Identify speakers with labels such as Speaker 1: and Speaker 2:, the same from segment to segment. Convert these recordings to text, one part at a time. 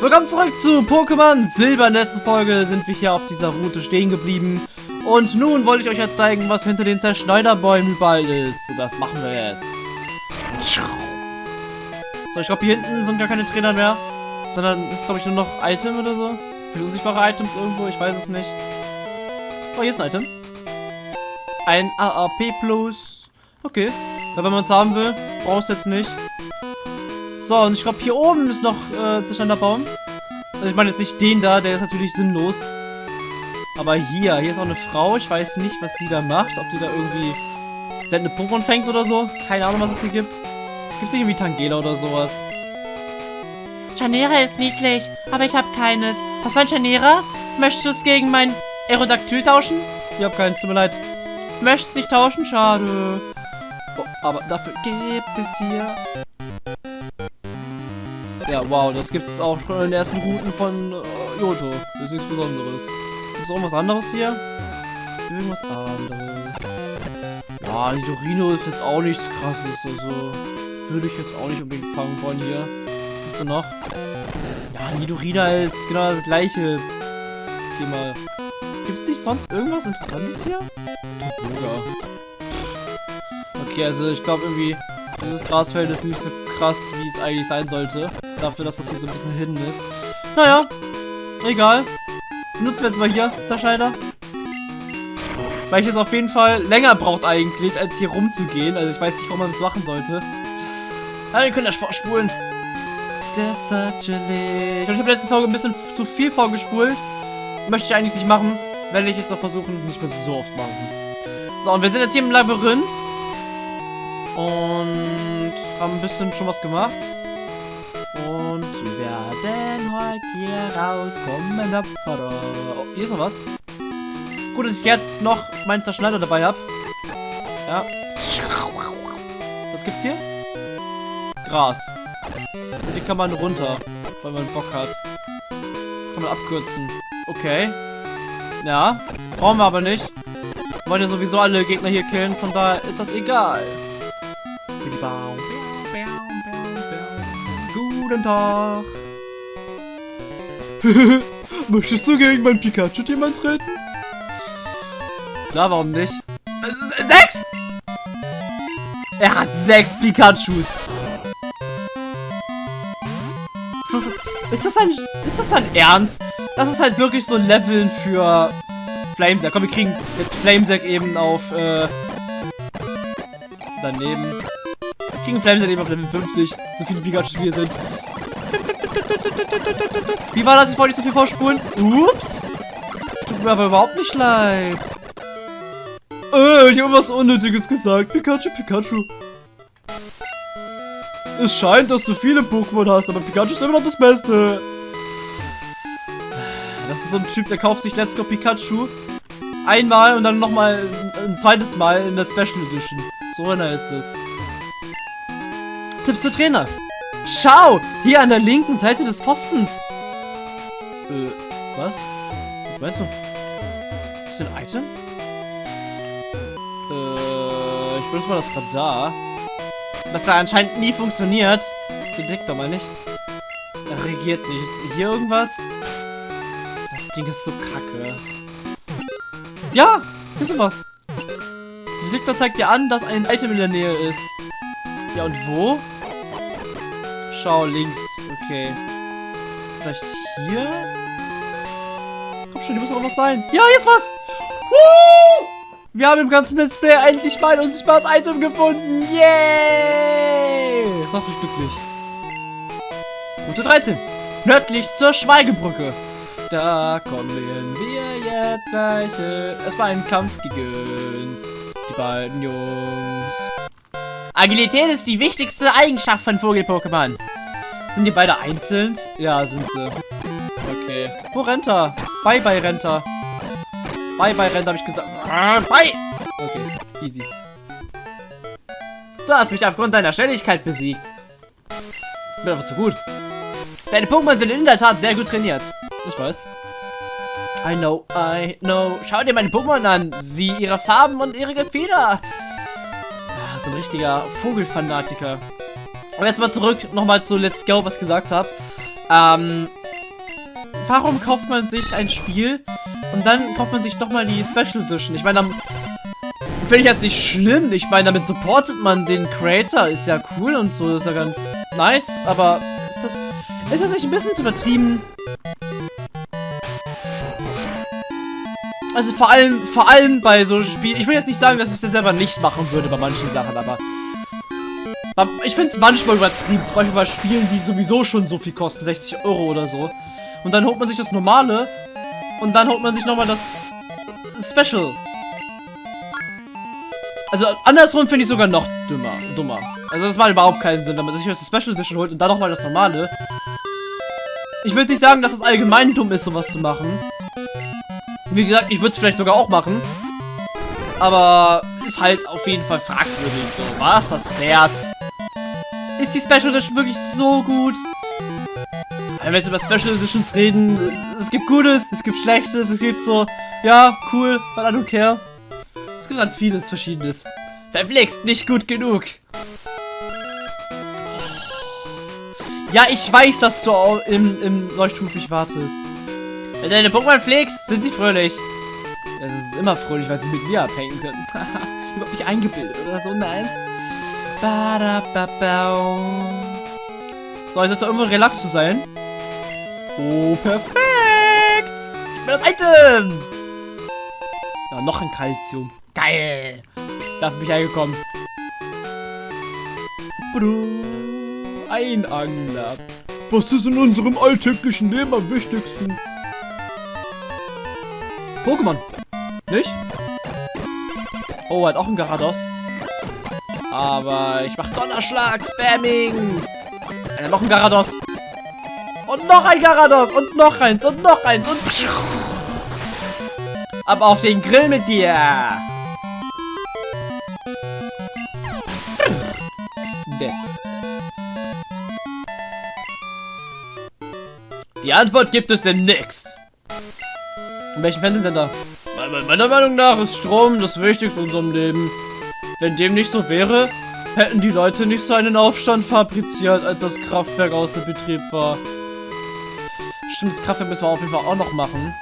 Speaker 1: Willkommen zurück zu Pokémon Silber. In der letzten Folge sind wir hier auf dieser Route stehen geblieben. Und nun wollte ich euch ja zeigen, was hinter den Zerschneiderbäumen überall ist. Und das machen wir jetzt. So, ich glaube hier hinten sind gar keine Trainer mehr. Sondern ist glaube ich nur noch Item oder so. Für unsichtbare Items irgendwo, ich weiß es nicht. Oh, hier ist ein Item. Ein AAP Plus. Okay. Ja, wenn man es haben will, brauchst du jetzt nicht. So, und ich glaube, hier oben ist noch äh, Zerschneiderbaum. Also ich meine jetzt nicht den da, der ist natürlich sinnlos. Aber hier, hier ist auch eine Frau. Ich weiß nicht, was sie da macht. Ob die da irgendwie seltene Pokémon fängt oder so. Keine Ahnung, was es hier gibt. Gibt es irgendwie Tangela oder sowas?
Speaker 2: Chanera ist niedlich, aber ich habe keines. Hast du ein Chanera? Möchtest du es gegen mein Aerodactyl tauschen?
Speaker 1: Ich habe keins, tut mir leid.
Speaker 2: Möchtest nicht tauschen? Schade.
Speaker 1: Oh, aber dafür gibt es hier... Ja, wow, das gibt es auch schon in den ersten Routen von äh, Johto. Das ist nichts Besonderes. Gibt es irgendwas anderes hier? Irgendwas anderes. Ja, Nidorino ist jetzt auch nichts krasses, also würde ich jetzt auch nicht unbedingt fangen wollen hier. Gibt's noch? Ja, Nidorina ist genau das gleiche Thema. Gibt es nicht sonst irgendwas Interessantes hier? Toboga. Okay, also ich glaube irgendwie, dieses Grasfeld ist nicht so krass, wie es eigentlich sein sollte. Dafür, dass das hier so ein bisschen hidden ist. Naja, egal. Benutzen wir jetzt mal hier, Zerschneider. Weil ich es auf jeden Fall länger braucht eigentlich, als hier rumzugehen. Also ich weiß nicht, warum man das machen sollte. Aber wir können ja vorspulen. Deshalb chillig. Ich habe in der letzten Folge ein bisschen zu viel vorgespult. Möchte ich eigentlich nicht machen. Werde ich jetzt auch versuchen, nicht mehr so oft machen. So, und wir sind jetzt hier im Labyrinth. Und haben ein bisschen schon was gemacht. Heute hier rauskommen. Oh, hier ist noch was. Gut, dass ich jetzt noch meinen Zerschneider dabei habe. Ja. Was gibt's hier? Gras. Und die kann man runter, wenn man Bock hat. Kann man abkürzen. Okay. Ja. Brauchen wir aber nicht. Wir wollen ja sowieso alle Gegner hier killen, von daher ist das egal. Guten Tag. Möchtest du gegen mein Pikachu-Team treten? Klar, warum nicht? Äh, sechs! Er hat sechs Pikachus. Ist das, ist das ein, ist das ein Ernst? Das ist halt wirklich so Leveln für Flamesack. Komm, wir kriegen jetzt Flamesack eben auf, äh, daneben. Wir kriegen Flamesack eben auf Level 50. So viele Pikachus wie hier sind. Wie war das? Ich wollte nicht so viel vorspulen. Ups. Tut mir aber überhaupt nicht leid. Äh, ich habe was Unnötiges gesagt. Pikachu, Pikachu. Es scheint, dass du viele Pokémon hast, aber Pikachu ist immer noch das Beste. Das ist so ein Typ, der kauft sich Let's Go Pikachu einmal und dann nochmal ein zweites Mal in der Special Edition. So einer ist es. Tipps für Trainer. Schau! Hier an der linken Seite des Pfostens. Äh, was? Was meinst du? Ist ein Item? Äh, ich benutze mal das Radar. Das ja anscheinend nie funktioniert. Detektor meine ich. Er reagiert nicht. Ist hier irgendwas? Das Ding ist so kacke. Ja! Hier ist was. Der Detektor zeigt dir an, dass ein Item in der Nähe ist. Ja, und wo? Schau, links. Okay. Vielleicht hier? Komm schon, hier muss auch was sein. Ja, ist was! Woo! Wir haben im ganzen Let's Play endlich mal ein unsichtbares Item gefunden. Yay! Das macht mich glücklich. Route 13. Nördlich zur Schweigebrücke. Da kommen wir jetzt gleich erstmal einen Kampf gegen die beiden Jungs. Agilität ist die wichtigste Eigenschaft von Vogel-Pokémon. Sind die beide einzeln? Ja, sind sie. Okay. Wo rennt er? Bye, bye, rennt er. Bye, bye, rennt, habe ich gesagt. Bye! Okay, easy. Du hast mich aufgrund deiner Schnelligkeit besiegt. Bin einfach zu gut. Deine Pokémon sind in der Tat sehr gut trainiert. Ich weiß. I know, I know. Schau dir meine Pokémon an. Sieh ihre Farben und ihre Gefieder. So ein richtiger Vogelfanatiker. Aber jetzt mal zurück nochmal zu Let's Go, was ich gesagt habe. Ähm, warum kauft man sich ein Spiel und dann kauft man sich nochmal die Special Edition? Ich meine, finde ich jetzt nicht schlimm. Ich meine, damit supportet man den Creator. Ist ja cool und so, ist ja ganz nice. Aber ist das, ist das nicht ein bisschen zu übertrieben? Also vor allem, vor allem bei solchen Spielen. Ich will jetzt nicht sagen, dass ich das selber nicht machen würde bei manchen Sachen, aber ich finde es manchmal übertrieben. Zum Beispiel bei Spielen, die sowieso schon so viel kosten, 60 Euro oder so. Und dann holt man sich das normale und dann holt man sich nochmal das Special. Also andersrum finde ich sogar noch dümmer, dummer. Also das macht überhaupt keinen Sinn, wenn man sich das Special Edition holt und dann nochmal das normale. Ich will nicht sagen, dass es allgemein dumm ist, sowas zu machen. Wie gesagt, ich würde es vielleicht sogar auch machen. Aber ist halt auf jeden Fall fragwürdig. So, war es das wert? Ist die Special Edition wirklich so gut? Wenn wir jetzt über Special Editions reden, es gibt Gutes, es gibt Schlechtes, es gibt so, ja, cool, but I don't care. Es gibt ganz vieles Verschiedenes. Verflixt, nicht gut genug. Ja, ich weiß, dass du im, im Leuchtstufig wartest. Wenn deine Pokémon pflegst, sind sie fröhlich. Ja, sie sind immer fröhlich, weil sie mit mir abhängen können. Überhaupt nicht eingebildet oder so, nein. So, ich sollte irgendwo relax zu sein. Oh, perfekt. Gib mir das Item. Ja, noch ein Calcium. Geil. Dafür bin ich eingekommen. Ein Angler. Was ist in unserem alltäglichen Leben am wichtigsten? Pokémon. Nicht? Oh, hat auch ein Garados. Aber ich mach Donnerschlag, Spamming. Äh, noch ein Garados. Und noch ein Garados. Und noch eins. Und noch eins. Und... Ab auf den Grill mit dir. Die Antwort gibt es demnächst. In welchem Fernsehsender? Meiner Meinung nach ist Strom das Wichtigste in unserem Leben. Wenn dem nicht so wäre, hätten die Leute nicht so einen Aufstand fabriziert, als das Kraftwerk außer Betrieb war. Stimmt, das Kraftwerk müssen wir auf jeden Fall auch noch machen.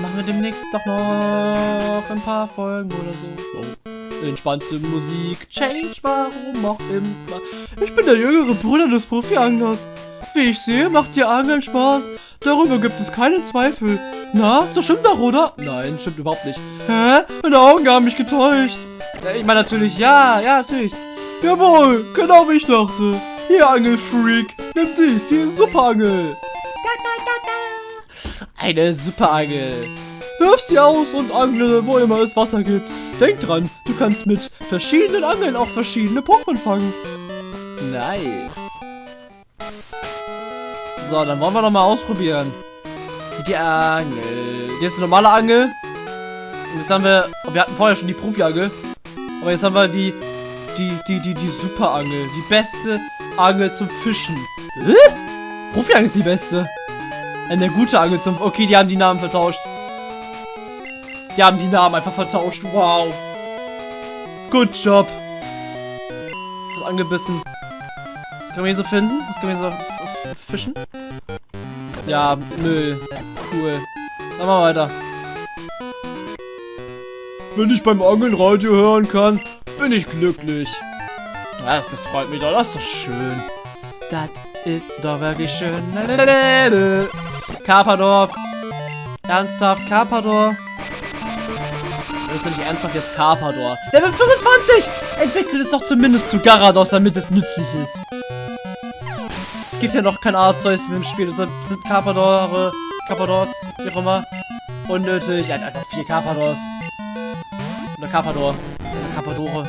Speaker 1: Machen wir demnächst doch noch ein paar Folgen oder so. Oh. Entspannte Musik, Change, warum auch immer. Ich bin der jüngere Bruder des Profi-Anglers. Wie ich sehe, macht dir Angeln Spaß. Darüber gibt es keinen Zweifel. Na, das stimmt doch, oder? Nein, stimmt überhaupt nicht. Hä? Meine Augen haben mich getäuscht. Ich meine natürlich, ja, ja, natürlich. Jawohl, genau wie ich dachte. Hier, Angelfreak, nimm dies, ist Superangel. Eine Superangel. Wirf sie aus und angle, wo immer es Wasser gibt. Denk dran, du kannst mit verschiedenen Angeln auch verschiedene Pokémon fangen. Nice. So, dann wollen wir noch mal ausprobieren. Die Angel. Hier ist eine normale Angel. Und jetzt haben wir... Wir hatten vorher schon die Profi-Angel. Aber jetzt haben wir die... Die, die, die, die Super-Angel. Die beste Angel zum Fischen. Hä? Profi-Angel ist die beste. Eine gute Angel zum... Okay, die haben die Namen vertauscht. Die haben die Namen einfach vertauscht. Wow. Good job. Was angebissen. Was können wir hier so finden? Was können wir hier so fischen? Ja, Müll. Cool. Dann mal weiter. Wenn ich beim Angeln Radio hören kann, bin ich glücklich. Das, das freut mich doch. Das ist doch schön. Das ist doch wirklich schön. Carpador. Ernsthaft, Carpador. Doch nicht ernsthaft jetzt Carpador. Level 25! Entwickelt es doch zumindest zu Garados, damit es nützlich ist. Es gibt ja noch kein Arzeus in dem Spiel, deshalb sind Carpadore, Carpadors, wie auch immer, unnötig. Er hat einfach vier Carpadors. Oder Carpador. Oder Carpadore.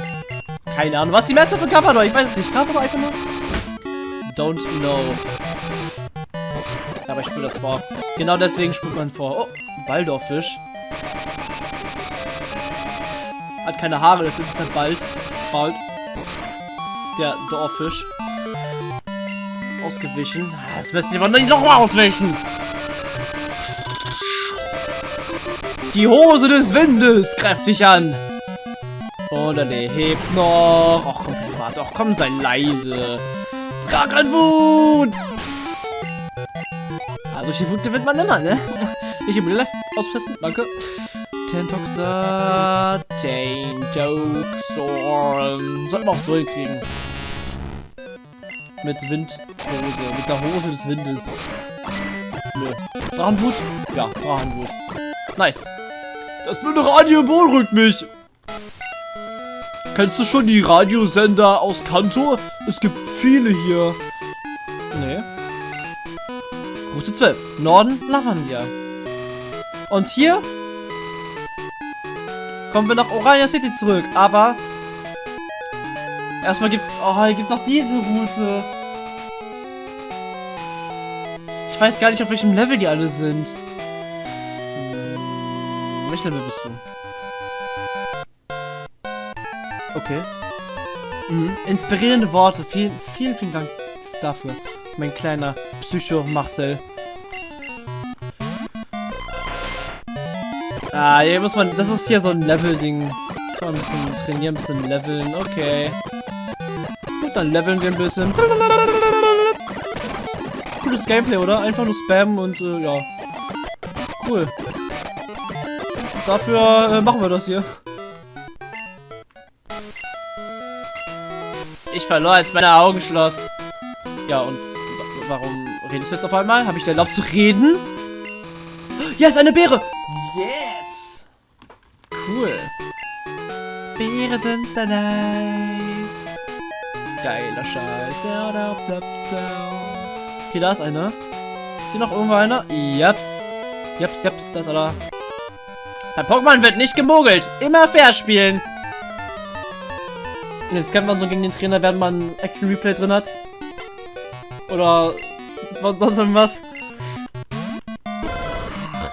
Speaker 1: Keine Ahnung. Was ist die Mehrzahl von Carpador? Ich weiß es nicht. Carpador einfach nur? Don't know. Aber ich spule das vor. Genau deswegen spult man vor. Oh, Baldorfisch. Hat keine Haare, das ist dann bald. Bald. Der Dorffisch. Ist ausgewichen. Das wirst du aber nicht nochmal ausweichen. Die Hose des Windes kräftig an. Und dann hebt noch. Och, komm, Privat. Och, komm, sei leise. Dragonwut! Ah, durch die Wut gewinnt man immer, ne? Ich im Left austesten, danke. Tentoxa, Tantoxor. Sollten wir auch so hinkriegen. Mit Windhose, mit der Hose des Windes. Nö. Drachenblut? Ja, Drachenblut. Nice. Das blöde Radio beunruhigt mich. Kennst du schon die Radiosender aus Kanto? Es gibt viele hier. Nee. Route 12. Norden Lavandia. Und hier kommen wir nach Orania City zurück. Aber erstmal gibt's. Oh, hier auch diese Route. Ich weiß gar nicht, auf welchem Level die alle sind. Hm, welches Level bist du? Okay. Mhm. Inspirierende Worte. Vielen, vielen, vielen Dank dafür. Mein kleiner Psycho Marcel. Ah, hier muss man. Das ist hier so ein Level-Ding. Kann man ein bisschen trainieren, ein bisschen leveln. Okay. Gut, dann leveln wir ein bisschen. Cooles Gameplay, oder? Einfach nur spammen und äh, ja. Cool. Dafür äh, machen wir das hier. Ich verlor, als meine Augen schloss. Ja, und warum redest du jetzt auf einmal? Habe ich dir erlaubt zu reden? Yes, eine Beere! Cool. Beere sind so nice. Geiler Scheiß. Okay, da ist einer. Ist hier noch irgendwo einer? Japs. Japs, japs, da ist einer. Bei Pokémon wird nicht gemogelt. Immer fair spielen. Jetzt kämpft man so gegen den Trainer, während man Action Replay drin hat. Oder sonst irgendwas.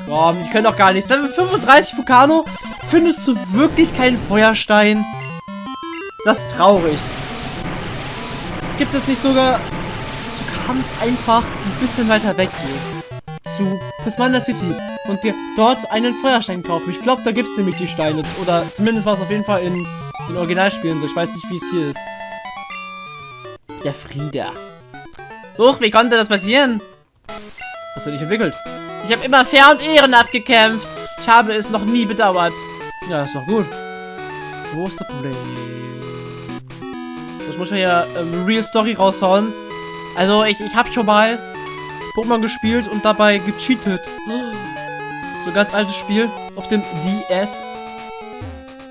Speaker 1: Boah, die können doch gar nichts. Level 35 Vulcano. Findest du wirklich keinen Feuerstein? Das ist traurig. Gibt es nicht sogar... Du kannst einfach ein bisschen weiter weggehen. Zu Prismanda City. Und dir dort einen Feuerstein kaufen. Ich glaube, da gibt es nämlich die Steine. Oder zumindest war es auf jeden Fall in den Originalspielen so. Ich weiß nicht, wie es hier ist. Der Frieda. Huch, wie konnte das passieren? Hast du dich entwickelt? Ich habe immer fair und ehrenhaft gekämpft. Ich habe es noch nie bedauert. Ja, ist doch gut. Wo ist das Problem? Ich muss mal hier ähm, Real Story raushauen. Also, ich, ich habe schon mal Pokémon gespielt und dabei gecheatet. So ein ganz altes Spiel auf dem DS.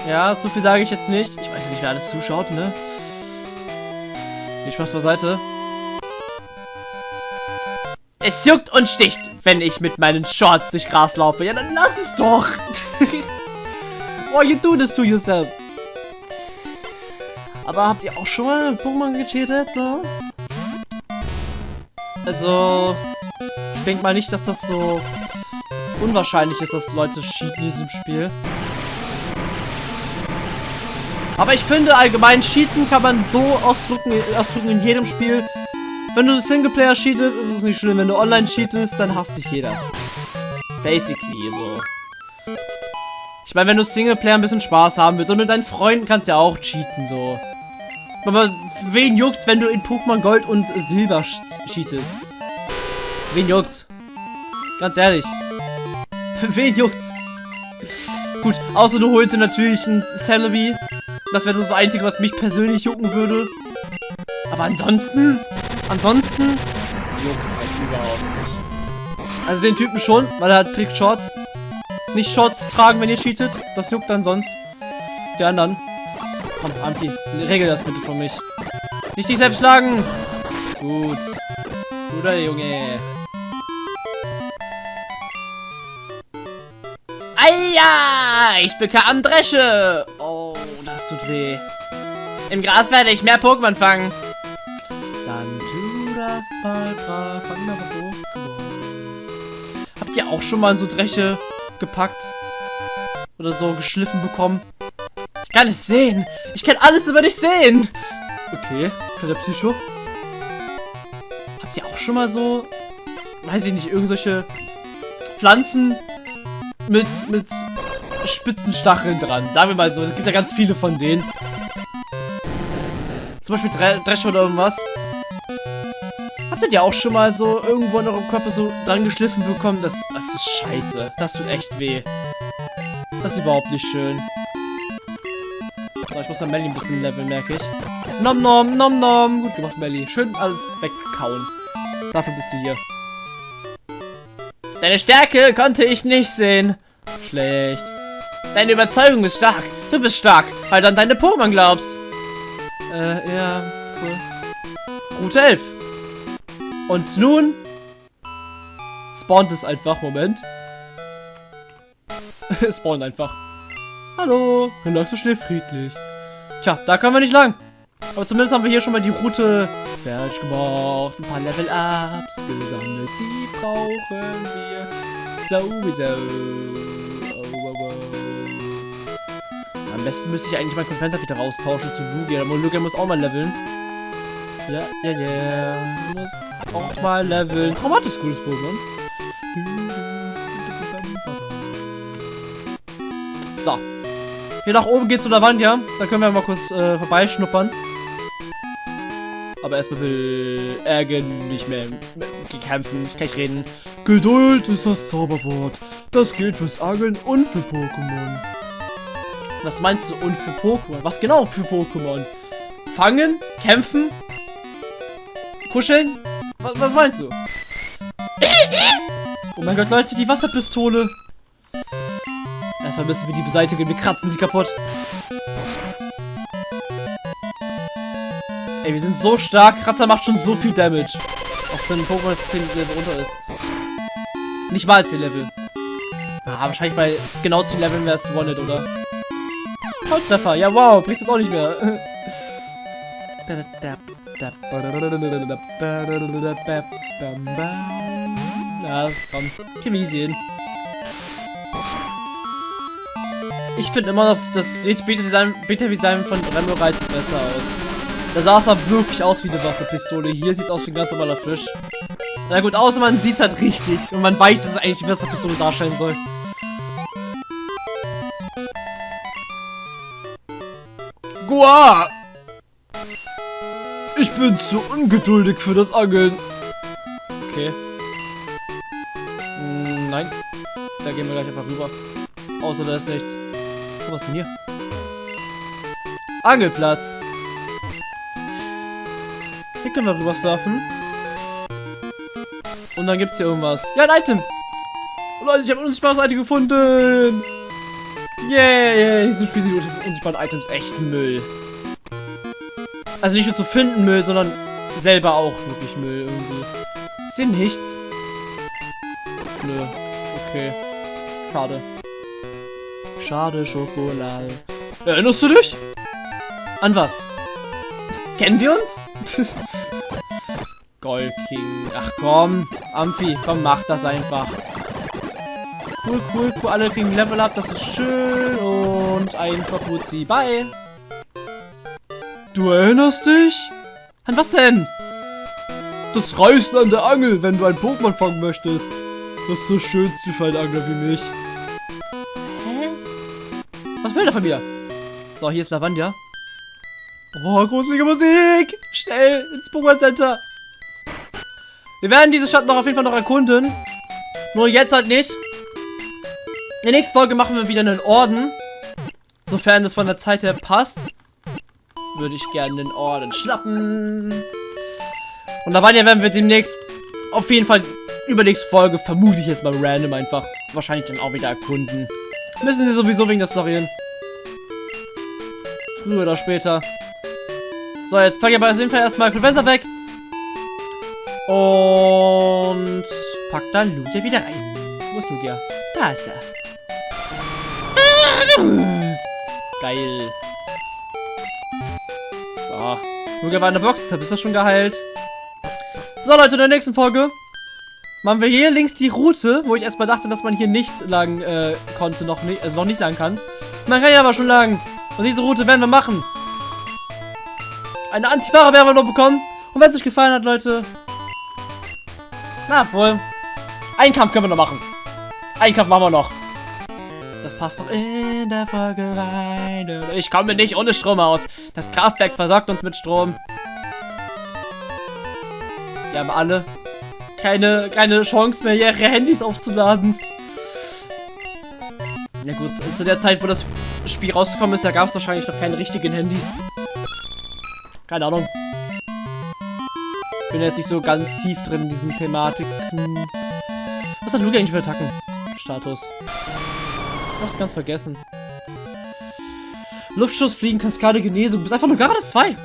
Speaker 1: Ja, zu viel sage ich jetzt nicht. Ich weiß nicht, wer alles zuschaut, ne? Viel Spaß beiseite. Es juckt und sticht, wenn ich mit meinen Shorts durch Gras laufe. Ja, dann lass es doch. oh, you do this to yourself. Aber habt ihr auch schon mal Pokémon gecheatet? So? Also, ich denke mal nicht, dass das so unwahrscheinlich ist, dass Leute cheaten in diesem Spiel. Aber ich finde, allgemein cheaten kann man so ausdrücken, ausdrücken in jedem Spiel. Wenn du Singleplayer cheatest, ist es nicht schlimm. Wenn du online cheatest, dann hasst dich jeder. Basically. Ich meine, wenn du Singleplayer ein bisschen Spaß haben willst und mit deinen Freunden kannst du ja auch cheaten, so. Aber wen juckt's, wenn du in Pokémon Gold und Silber cheatest? Wen juckt's? Ganz ehrlich. wen juckt's? Gut, außer du holst natürlich ein Celebi. Das wäre das Einzige, was mich persönlich jucken würde. Aber ansonsten, ansonsten juckt halt überhaupt nicht. Also den Typen schon, weil er trägt Shorts. Nicht Shorts tragen, wenn ihr cheatet. Das juckt dann sonst. Die anderen. Komm, Ampi, regel das bitte für mich. Nicht dich selbst schlagen. Gut. Guter Junge. Eia! Ich bekam Dresche. Oh, das tut weh. Im Gras werde ich mehr Pokémon fangen. Dann tu das mal brav. Habt ihr auch schon mal so Dresche gepackt? Oder so geschliffen bekommen? Ich kann es sehen. Ich kann alles über dich sehen. Okay, für der Psycho. Habt ihr auch schon mal so, weiß ich nicht, irgendwelche Pflanzen mit, mit spitzen Stacheln dran? Sagen wir mal so, es gibt ja ganz viele von denen. Zum Beispiel Dre Dresche oder irgendwas. Habt ihr auch schon mal so irgendwo in eurem Körper so dran geschliffen bekommen? Das, das ist scheiße. Das tut echt weh. Das ist überhaupt nicht schön. So, ich muss dann Melly ein bisschen leveln, merke ich. Nom nom, nom nom. Gut gemacht, Melly. Schön alles wegkauen. Dafür bist du hier. Deine Stärke konnte ich nicht sehen. Schlecht. Deine Überzeugung ist stark. Du bist stark, weil du an deine Pokémon glaubst. Äh, ja, cool. Route 11. Und nun spawnt es einfach. Moment. es spawnt einfach. Hallo, dann lagst du schnell friedlich. Tja, da können wir nicht lang. Aber zumindest haben wir hier schon mal die Route fertig gemacht. Ein paar Level-Ups gesammelt. Die brauchen wir sowieso. Oh. Am besten müsste ich eigentlich Konfenser wieder raustauschen zu Lugia. Aber Lugia muss auch mal leveln. Ja, ja, ja. Muss auch mal leveln. Oh, hat das cooles Pokémon. So. Hier nach oben geht's zu der Wand, ja. Da können wir mal kurz äh, vorbeischnuppern. Aber erstmal will Ärgen nicht mehr kämpfen. Ich kann nicht reden. Geduld ist das Zauberwort. Das gilt fürs Angeln und für Pokémon. Was meinst du und für Pokémon? Was genau für Pokémon? Fangen? Kämpfen? Kuscheln? Was, was meinst du? Oh mein Gott, Leute, die Wasserpistole. Erstmal müssen wir die beseitigen. Wir kratzen sie kaputt. Ey, wir sind so stark. Kratzer macht schon so viel Damage. Auch wenn Pokémon 10 Level runter ist. Nicht mal 10 Level. Ah, wahrscheinlich bei genau 10 Leveln wäre es One-Hit, oder? Volltreffer. Ja, wow. Bricht jetzt auch nicht mehr. Ja, das kommt. Chimisien. Ich finde immer, dass das Beta-Design Beta von Remorai sieht besser aus. Da sah es halt wirklich aus wie eine Wasserpistole. Hier sieht es aus wie ein ganz normaler Fisch. Na gut, außer man sieht es halt richtig. Und man weiß, dass es eigentlich eine Wasserpistole darstellen soll. Gua! Ich bin zu ungeduldig für das Angeln. Okay. Hm, nein. Da gehen wir gleich einfach rüber. Außer da ist nichts. Oh, was ist denn hier? Angelplatz. Hier können wir rüber surfen. Und dann gibt's hier irgendwas. Ja, ein Item. Oh, Leute, ich habe ein unsichtbares Item gefunden. Yay, yeah, so spielen die unsichtbaren Items echt Müll. Also nicht nur zu finden Müll, sondern selber auch wirklich Müll irgendwie. Ich sehe nichts. Nö. Okay. Schade. Schade Schokolade. Erinnerst du dich? An was? Kennen wir uns? Gold King. Ach komm, Amphi, komm, mach das einfach. Cool, cool, cool. Alle kriegen Level up, das ist schön. Und ein Kapuzi. Bye. Du erinnerst dich? An was denn? Das Reißen an der Angel, wenn du ein Pokémon fangen möchtest. Das ist so schönste für einen Angler wie mich. Hä? Was will der von mir? So, hier ist Lavandia. Oh, gruselige Musik! Schnell ins Pokémon Center! Wir werden diese Stadt noch auf jeden Fall noch erkunden. Nur jetzt halt nicht. In der nächsten Folge machen wir wieder einen Orden. Sofern es von der Zeit her passt. Würde ich gerne den Orden schnappen. Und da werden wir demnächst auf jeden Fall übernächste Folge, vermute ich jetzt mal random einfach, wahrscheinlich dann auch wieder erkunden. Müssen sie sowieso wegen der Story Früher oder später. So, jetzt packe ich aber auf jeden Fall erstmal Clevenza weg. Und pack da Lugia wieder rein. Wo ist Lugia? Da ist er. Geil. So. Lugia war in der Box, deshalb ist das schon geheilt. So, Leute, in der nächsten Folge machen wir hier links die Route, wo ich erstmal dachte, dass man hier nicht lang äh, konnte, noch nicht, also noch nicht lang kann. Man kann ja aber schon lang. Und diese Route werden wir machen. Eine Antiware werden wir noch bekommen. Und wenn es euch gefallen hat, Leute. Na wohl. Einen Kampf können wir noch machen. Einen Kampf machen wir noch. Das passt doch in der Folge rein. Ich komme nicht ohne Strom aus. Das Kraftwerk versorgt uns mit Strom. Wir haben alle keine, keine Chance mehr, ihre Handys aufzuladen. Ja gut, zu der Zeit, wo das Spiel rausgekommen ist, da gab es wahrscheinlich noch keine richtigen Handys. Keine Ahnung. Bin jetzt nicht so ganz tief drin in diesen Thematiken. Was hat Luke eigentlich für Attacken? Status. Hab's ganz vergessen. Luftschuss, Fliegen, Kaskade, Genesung. Bist einfach nur Gardes 2.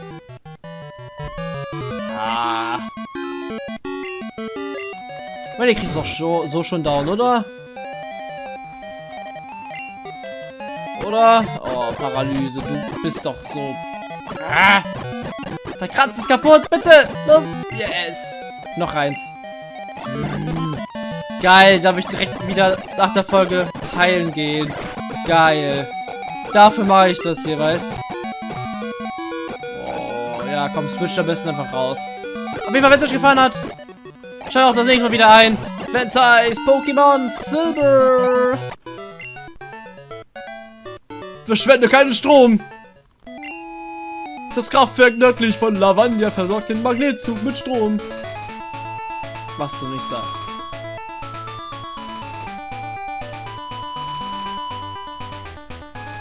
Speaker 1: Ah. Ich meine, ihr kriegst doch so, so schon down, oder? Oder? Oh, Paralyse, du bist doch so... Ah! Der Kranz ist kaputt, bitte! Los! Yes! Noch eins. Geil, darf ich direkt wieder nach der Folge heilen gehen. Geil. Dafür mache ich das hier, weißt Oh, ja, komm, switch am besten einfach raus. Auf jeden Fall, wenn es euch gefallen hat, schaut auch das nächste Mal wieder ein. Wenn's heißt Pokémon Silver. Verschwende keinen Strom. Das Kraftwerk nördlich von Lavagna versorgt den Magnetzug mit Strom. Was du nicht sagst.